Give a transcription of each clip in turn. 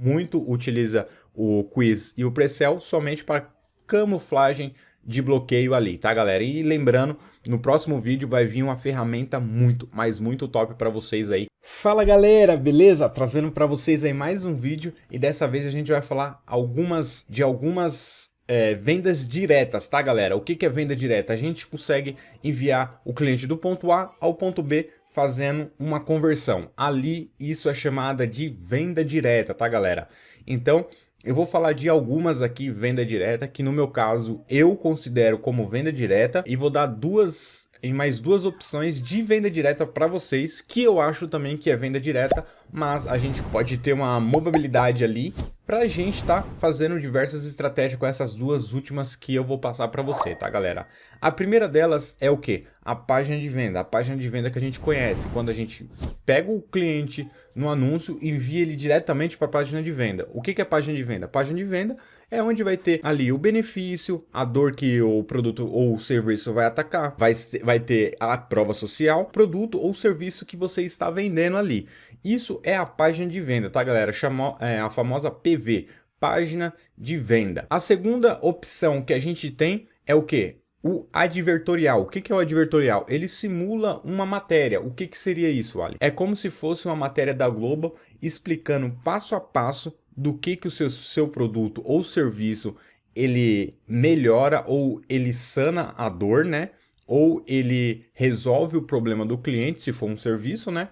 muito utiliza o quiz e o pre-sell somente para camuflagem de bloqueio ali, tá galera? E lembrando, no próximo vídeo vai vir uma ferramenta muito, mas muito top para vocês aí. Fala galera, beleza? Trazendo para vocês aí mais um vídeo e dessa vez a gente vai falar algumas de algumas é, vendas diretas, tá galera? O que, que é venda direta? A gente consegue enviar o cliente do ponto A ao ponto B fazendo uma conversão. Ali isso é chamada de venda direta, tá galera? Então eu vou falar de algumas aqui venda direta que no meu caso eu considero como venda direta e vou dar duas mais duas opções de venda direta para vocês, que eu acho também que é venda direta, mas a gente pode ter uma mobilidade ali para a gente estar tá fazendo diversas estratégias com essas duas últimas que eu vou passar para você, tá galera? A primeira delas é o que? A página de venda, a página de venda que a gente conhece, quando a gente pega o cliente no anúncio e envia ele diretamente para a página de venda. O que, que é página de venda? A página de venda é onde vai ter ali o benefício, a dor que o produto ou o serviço vai atacar, vai, vai ter a prova social, produto ou serviço que você está vendendo ali. Isso é a página de venda, tá galera? É, a famosa PV, página de venda. A segunda opção que a gente tem é o que? O advertorial. O que é o advertorial? Ele simula uma matéria. O que, que seria isso, Ali? É como se fosse uma matéria da Globo explicando passo a passo do que, que o seu, seu produto ou serviço ele melhora ou ele sana a dor, né? Ou ele resolve o problema do cliente, se for um serviço, né?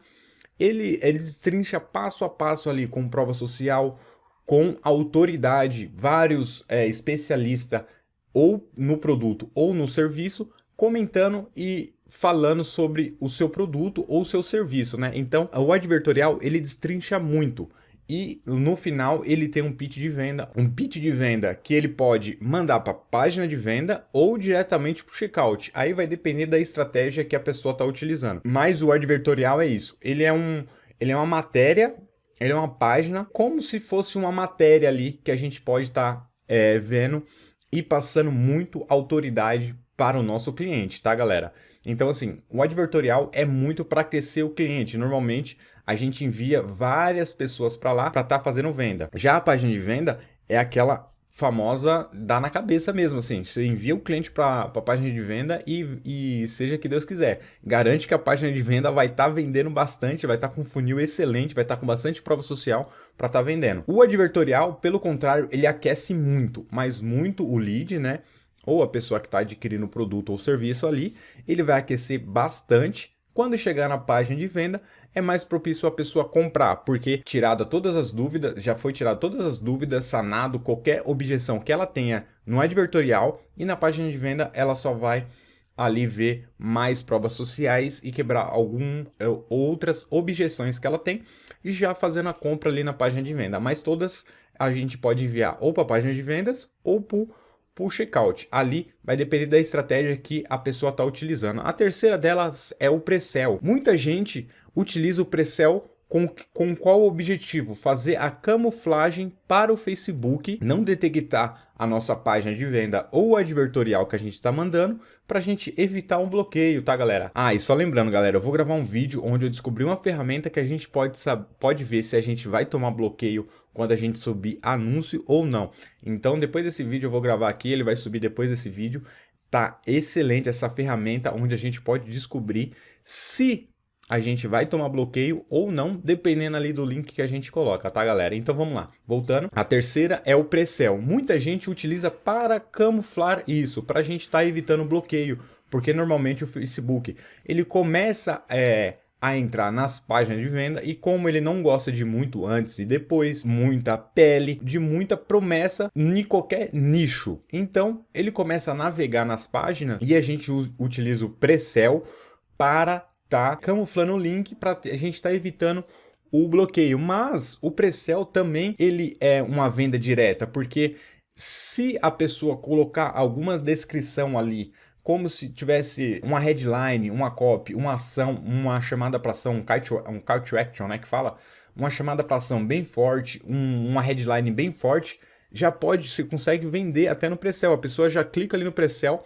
Ele, ele destrincha passo a passo ali com prova social, com autoridade, vários é, especialistas ou no produto ou no serviço, comentando e falando sobre o seu produto ou seu serviço, né? Então, o advertorial, ele destrincha muito e no final ele tem um pitch de venda, um pitch de venda que ele pode mandar para a página de venda ou diretamente para o checkout. Aí vai depender da estratégia que a pessoa está utilizando. Mas o advertorial é isso. Ele é um, ele é uma matéria, ele é uma página como se fosse uma matéria ali que a gente pode estar tá, é, vendo e passando muito autoridade para o nosso cliente, tá galera? Então assim, o advertorial é muito para crescer o cliente. Normalmente a gente envia várias pessoas para lá para estar tá fazendo venda. Já a página de venda é aquela famosa dá na cabeça mesmo, assim, você envia o cliente para a página de venda e, e seja que Deus quiser, garante que a página de venda vai estar tá vendendo bastante, vai estar tá com um funil excelente, vai estar tá com bastante prova social para estar tá vendendo. O advertorial, pelo contrário, ele aquece muito, mas muito o lead, né, ou a pessoa que está adquirindo o produto ou serviço ali, ele vai aquecer bastante quando chegar na página de venda, é mais propício a pessoa comprar, porque tirada todas as dúvidas, já foi tirada todas as dúvidas, sanado qualquer objeção que ela tenha no advertorial e na página de venda ela só vai ali ver mais provas sociais e quebrar algum é, outras objeções que ela tem e já fazendo a compra ali na página de venda. Mas todas a gente pode enviar ou para a página de vendas ou para o checkout. Ali vai depender da estratégia que a pessoa está utilizando. A terceira delas é o pre-sell. Muita gente utiliza o pre-sell com, com qual objetivo? Fazer a camuflagem para o Facebook não detectar a nossa página de venda ou o advertorial que a gente está mandando para a gente evitar um bloqueio, tá galera? Ah, e só lembrando galera, eu vou gravar um vídeo onde eu descobri uma ferramenta que a gente pode, pode ver se a gente vai tomar bloqueio quando a gente subir anúncio ou não. Então depois desse vídeo eu vou gravar aqui, ele vai subir depois desse vídeo. Tá excelente essa ferramenta onde a gente pode descobrir se a gente vai tomar bloqueio ou não, dependendo ali do link que a gente coloca, tá galera? Então vamos lá, voltando. A terceira é o pre-sell. Muita gente utiliza para camuflar isso, para a gente estar tá evitando bloqueio, porque normalmente o Facebook, ele começa é, a entrar nas páginas de venda e como ele não gosta de muito antes e depois, muita pele, de muita promessa em qualquer nicho. Então ele começa a navegar nas páginas e a gente utiliza o pre-sell para tá camuflando o link para a gente tá evitando o bloqueio. Mas o Precel também ele é uma venda direta, porque se a pessoa colocar alguma descrição ali, como se tivesse uma headline, uma copy, uma ação, uma chamada para ação, um call, to, um call to action, né, que fala, uma chamada para ação bem forte, um, uma headline bem forte, já pode, se consegue vender até no Precel. A pessoa já clica ali no Precel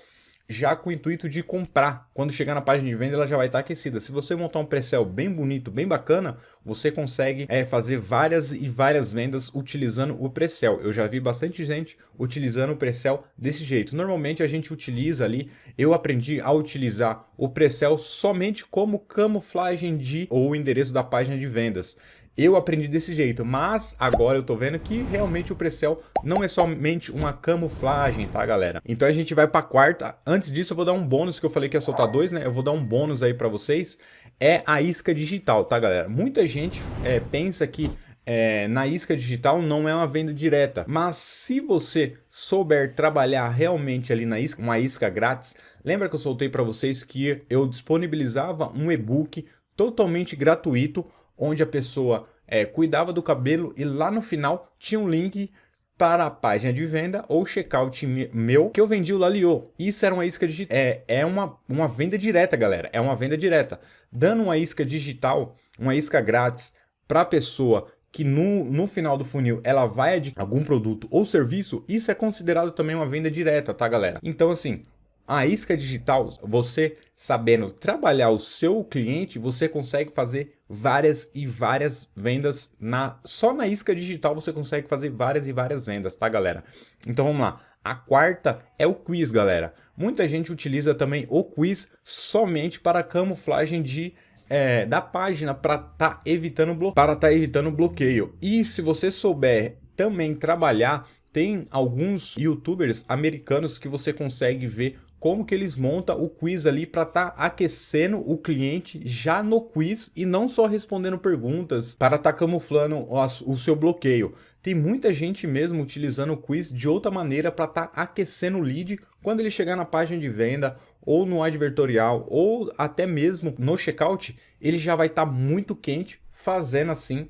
já com o intuito de comprar. Quando chegar na página de venda, ela já vai estar aquecida. Se você montar um pré-sell bem bonito, bem bacana, você consegue é, fazer várias e várias vendas utilizando o pré-sell. Eu já vi bastante gente utilizando o pré-sell desse jeito. Normalmente a gente utiliza ali, eu aprendi a utilizar o pré-sell somente como camuflagem de ou endereço da página de vendas. Eu aprendi desse jeito, mas agora eu tô vendo que realmente o Precel não é somente uma camuflagem, tá, galera? Então a gente vai pra quarta. Antes disso, eu vou dar um bônus, que eu falei que ia soltar dois, né? Eu vou dar um bônus aí pra vocês. É a isca digital, tá, galera? Muita gente é, pensa que é, na isca digital não é uma venda direta, mas se você souber trabalhar realmente ali na isca, uma isca grátis, lembra que eu soltei para vocês que eu disponibilizava um e-book totalmente gratuito onde a pessoa é, cuidava do cabelo e lá no final tinha um link para a página de venda ou checkout meu que eu vendi o Laliô. Isso era uma isca digital. É, é uma, uma venda direta, galera. É uma venda direta. Dando uma isca digital, uma isca grátis para a pessoa que no, no final do funil ela vai adquirir algum produto ou serviço, isso é considerado também uma venda direta, tá, galera? Então, assim, a isca digital, você sabendo trabalhar o seu cliente, você consegue fazer várias e várias vendas na só na isca digital você consegue fazer várias e várias vendas, tá, galera? Então vamos lá. A quarta é o quiz, galera. Muita gente utiliza também o quiz somente para camuflagem de é, da página para tá evitando para tá evitando bloqueio. E se você souber também trabalhar tem alguns youtubers americanos que você consegue ver como que eles montam o quiz ali para estar tá aquecendo o cliente já no quiz e não só respondendo perguntas para estar tá camuflando o, seu bloqueio. Tem muita gente mesmo utilizando o quiz de outra maneira para estar tá aquecendo o lead quando ele chegar na página de venda ou no advertorial ou até mesmo no checkout, ele já vai estar tá muito quente fazendo assim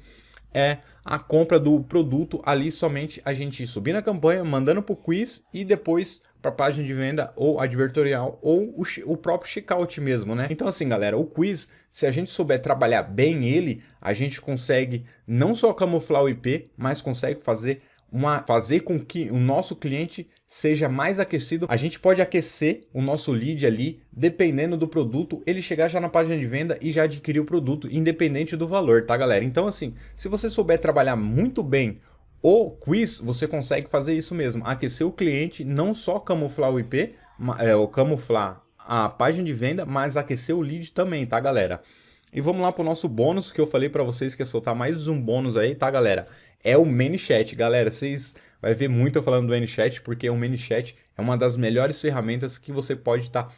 é a compra do produto ali somente a gente subir na campanha, mandando para o quiz e depois para a página de venda ou advertorial ou o, o próprio checkout mesmo, né? Então assim, galera, o quiz, se a gente souber trabalhar bem ele, a gente consegue não só camuflar o IP, mas consegue fazer uma, fazer com que o nosso cliente seja mais aquecido. A gente pode aquecer o nosso lead ali, dependendo do produto, ele chegar já na página de venda e já adquirir o produto, independente do valor, tá galera? Então assim, se você souber trabalhar muito bem o quiz, você consegue fazer isso mesmo, aquecer o cliente, não só camuflar o IP, é, ou camuflar a página de venda, mas aquecer o lead também, tá, galera? E vamos lá para o nosso bônus, que eu falei para vocês que ia soltar mais um bônus aí, tá, galera? É o ManyChat, galera, vocês vai ver muito eu falando do ManyChat, porque o ManyChat é uma das melhores ferramentas que você pode estar... Tá,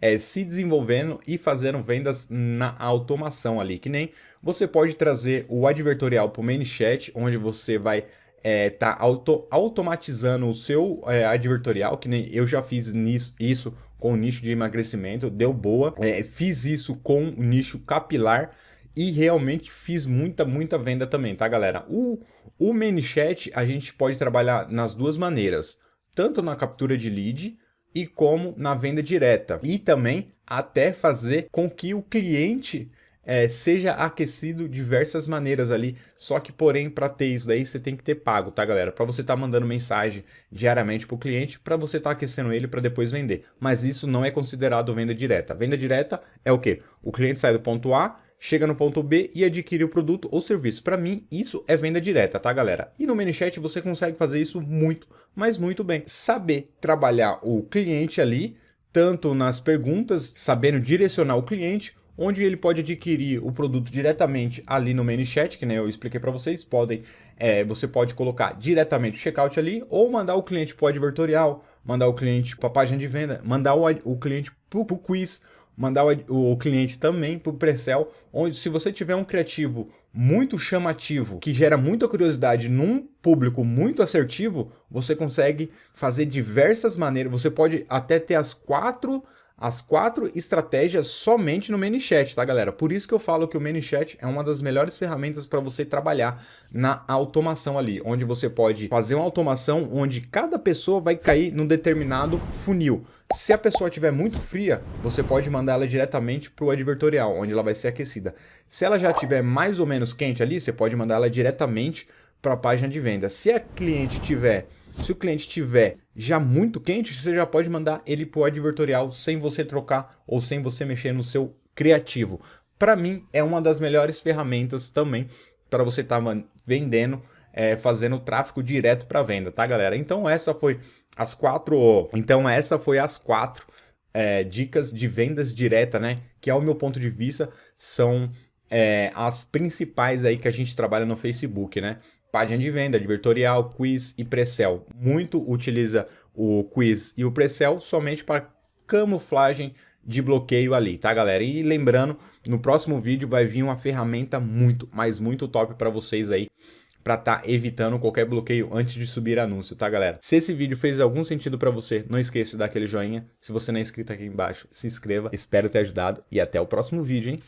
é, se desenvolvendo e fazendo vendas na automação ali, que nem você pode trazer o advertorial para o ManyChat, onde você vai é, tá auto, automatizando o seu é, advertorial, que nem eu já fiz nisso, isso com o nicho de emagrecimento, deu boa. É, fiz isso com o nicho capilar e realmente fiz muita, muita venda também, tá, galera? O, o ManyChat a gente pode trabalhar nas duas maneiras, tanto na captura de lead e como na venda direta. E também até fazer com que o cliente é, seja aquecido diversas maneiras ali, só que porém para ter isso daí você tem que ter pago, tá galera? Para você estar tá mandando mensagem diariamente para o cliente, para você estar tá aquecendo ele para depois vender. Mas isso não é considerado venda direta. Venda direta é o que? O cliente sai do ponto A, chega no ponto B e adquire o produto ou serviço. Para mim, isso é venda direta, tá galera? E no ManyChat você consegue fazer isso muito, mas muito bem. Saber trabalhar o cliente ali, tanto nas perguntas, sabendo direcionar o cliente, onde ele pode adquirir o produto diretamente ali no ManyChat, que nem eu expliquei para vocês, podem, é, você pode colocar diretamente o checkout ali, ou mandar o cliente para o advertorial, mandar o cliente para a página de venda, mandar o, o cliente para o quiz, mandar o, o cliente também para o Precel, onde se você tiver um criativo muito chamativo, que gera muita curiosidade num público muito assertivo, você consegue fazer diversas maneiras, você pode até ter as quatro as quatro estratégias somente no ManyChat, tá galera? Por isso que eu falo que o ManyChat é uma das melhores ferramentas para você trabalhar na automação ali, onde você pode fazer uma automação onde cada pessoa vai cair num determinado funil. Se a pessoa estiver muito fria, você pode mandar ela diretamente para o advertorial, onde ela vai ser aquecida. Se ela já estiver mais ou menos quente ali, você pode mandar ela diretamente para a página de venda. Se a cliente tiver, se o cliente tiver já muito quente, você já pode mandar ele para o advertorial sem você trocar ou sem você mexer no seu criativo. Para mim é uma das melhores ferramentas também para você estar tá vendendo, é, fazendo tráfego direto para venda, tá galera? Então essa foi as quatro, então essa foi as quatro é, dicas de vendas direta, né? Que ao meu ponto de vista são é, as principais aí que a gente trabalha no Facebook, né? Página de venda, advertorial, quiz e pre-sell. Muito utiliza o quiz e o pre-sell somente para camuflagem de bloqueio ali, tá galera? E lembrando, no próximo vídeo vai vir uma ferramenta muito, mas muito top para vocês aí para estar tá evitando qualquer bloqueio antes de subir anúncio, tá galera? Se esse vídeo fez algum sentido para você, não esqueça de dar aquele joinha. Se você não é inscrito aqui embaixo, se inscreva. Espero ter ajudado e até o próximo vídeo, hein?